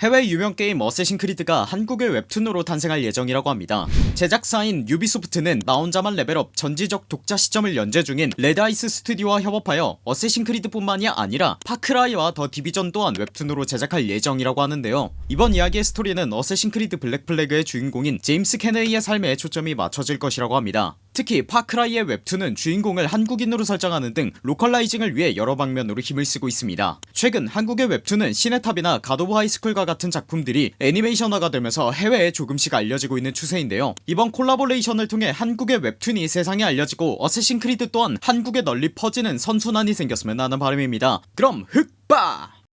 해외 유명 게임 어쌔신 크리드가 한국의 웹툰으로 탄생할 예정이라고 합니다. 제작사인 유비소프트는 나 혼자만 레벨업 전지적 독자 시점을 연재 중인 레드아이스 스튜디오와 협업하여 어쌔신 크리드 뿐만이 아니라 파크라이와 더 디비전 또한 웹툰으로 제작할 예정이라고 하는데요. 이번 이야기의 스토리는 어쌔신 크리드 블랙플래그의 주인공인 제임스 켄웨이의 삶에 초점이 맞춰질 것이라고 합니다 특히 파크라이의 웹툰은 주인공을 한국인으로 설정하는 등 localizing을 위해 여러 방면으로 힘을 쓰고 있습니다. 최근 한국의 웹툰은 신의 탑이나 갓오브 하이스쿨과 같은 작품들이 애니메이션화가 되면서 해외에 조금씩 알려지고 있는 추세인데요. 이번 collaboration을 통해 한국의 웹툰이 세상에 알려지고 어쌔신 크리드 또한 한국에 널리 퍼지는 선순환이 생겼으면 하는 바람입니다. 그럼 흑바